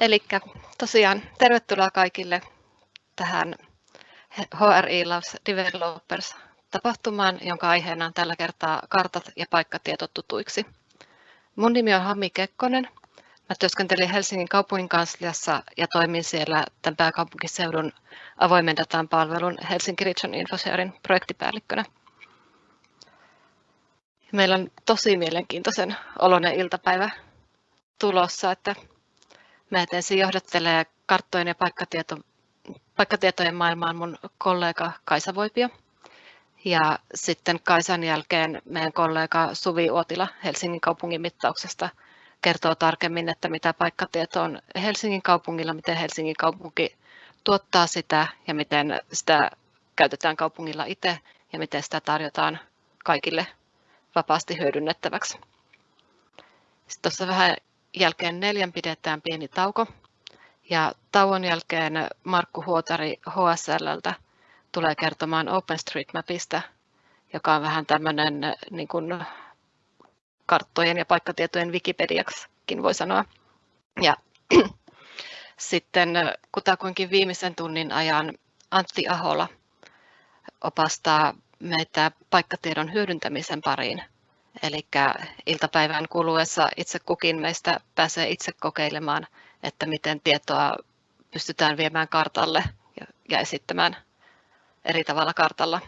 Eli tosiaan tervetuloa kaikille tähän HRI Loves Developers tapahtumaan, jonka aiheena on tällä kertaa kartat ja paikkatietot tutuiksi. Mun nimi on Hami Kekkonen. Mä työskentelin Helsingin kaupungin kansliassa ja toimin siellä tämän pääkaupunkiseudun avoimen datan palvelun Helsinki Region Infosharein projektipäällikkönä. Meillä on tosi mielenkiintoisen oloinen iltapäivä tulossa, että Mä ensin johdattelee karttojen ja paikkatieto, paikkatietojen maailmaan mun kollega Kaisa Voipio. Ja sitten Kaisan jälkeen meidän kollega Suvi Uotila Helsingin kaupungin mittauksesta kertoo tarkemmin, että mitä paikkatieto on Helsingin kaupungilla, miten Helsingin kaupunki tuottaa sitä ja miten sitä käytetään kaupungilla itse ja miten sitä tarjotaan kaikille vapaasti hyödynnettäväksi. Sitten tuossa vähän jälkeen neljän pidetään pieni tauko. Ja tauon jälkeen Markku Huotari HSLltä tulee kertomaan OpenStreetMapista, joka on vähän tämmöinen niin kuin karttojen ja paikkatietojen Wikipediaksikin voi sanoa. Ja sitten kutakuinkin viimeisen tunnin ajan Antti Ahola opastaa meitä paikkatiedon hyödyntämisen pariin Eli iltapäivän kuluessa itse kukin meistä pääsee itse kokeilemaan, että miten tietoa pystytään viemään kartalle ja esittämään eri tavalla kartalla.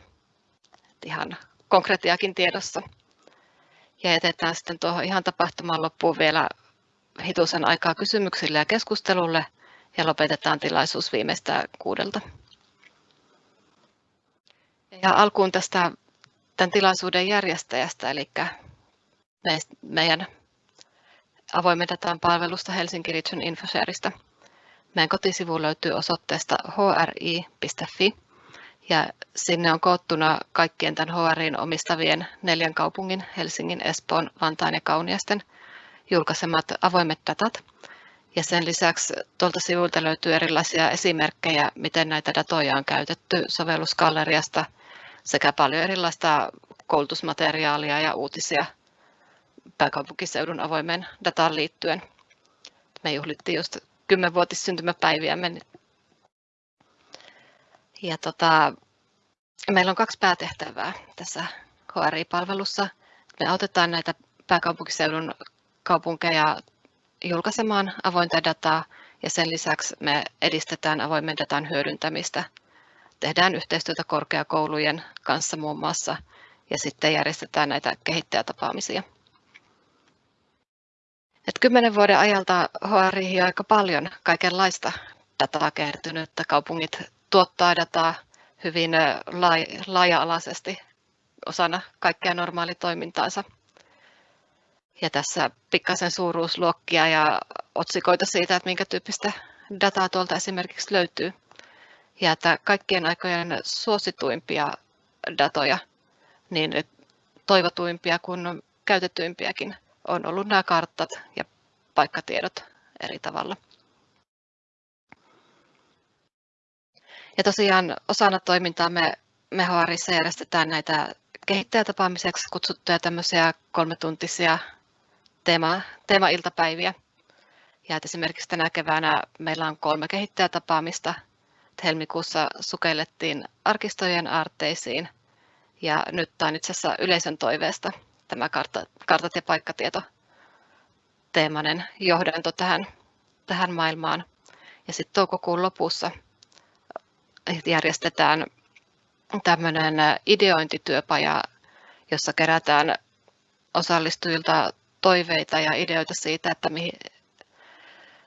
Ihan konkretiakin tiedossa. Ja jätetään sitten tuohon ihan tapahtuman loppuun vielä hitusen aikaa kysymyksille ja keskustelulle ja lopetetaan tilaisuus viimeistä kuudelta. Ja alkuun tästä tämän tilaisuuden järjestäjästä, eli meidän avoimen datan palvelusta Helsinki Region Infoshareista. Meidän kotisivu löytyy osoitteesta hri.fi ja sinne on koottuna kaikkien tämän HRIin omistavien neljän kaupungin, Helsingin, Espoon, Vantaan ja Kauniasten, julkaisemat avoimet datat. Ja sen lisäksi tuolta sivulta löytyy erilaisia esimerkkejä, miten näitä datoja on käytetty sovellusgalleriasta – sekä paljon erilaista koulutusmateriaalia ja uutisia pääkaupunkiseudun avoimeen dataan liittyen. Me juhlittiin just 10-vuotissyntymäpäiviämme. Ja tota, meillä on kaksi päätehtävää tässä HRI-palvelussa. Me autetaan näitä pääkaupunkiseudun kaupunkeja julkaisemaan avointa dataa ja sen lisäksi me edistetään avoimen datan hyödyntämistä tehdään yhteistyötä korkeakoulujen kanssa muun muassa ja sitten järjestetään näitä kehittäjätapaamisia. Et kymmenen vuoden ajalta HRI on aika paljon kaikenlaista dataa kertynyt, että kaupungit tuottaa dataa hyvin laaja-alaisesti osana kaikkea normaalitoimintaansa. Ja tässä pikkasen suuruusluokkia ja otsikoita siitä, että minkä tyyppistä dataa tuolta esimerkiksi löytyy ja että kaikkien aikojen suosituimpia datoja, niin toivotuimpia kuin käytetyimpiäkin on ollut nämä karttat ja paikkatiedot eri tavalla. Ja tosiaan osana toimintaa me, me HRissa järjestetään näitä kehittäjätapaamiseksi kutsuttuja tämmöisiä kolmetuntisia teema, teema-iltapäiviä. Ja esimerkiksi tänä keväänä meillä on kolme kehittäjätapaamista helmikuussa sukellettiin arkistojen aarteisiin ja nyt tämä on itse asiassa yleisön toiveesta tämä kartat ja paikkatieto teemainen johdanto tähän, tähän maailmaan. Ja sitten toukokuun lopussa järjestetään tämmöinen ideointityöpaja, jossa kerätään osallistujilta toiveita ja ideoita siitä, että mihin,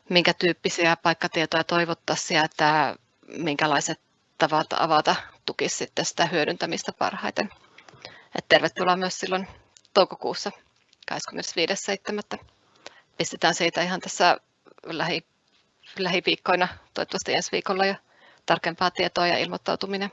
minkä tyyppisiä paikkatietoja toivottaisiin että minkälaiset tavat avata tukisi sitten sitä hyödyntämistä parhaiten. Et tervetuloa myös silloin toukokuussa 25.7. Pistetään siitä ihan tässä lähi, lähiviikkoina, toivottavasti ensi viikolla jo tarkempaa tietoa ja ilmoittautuminen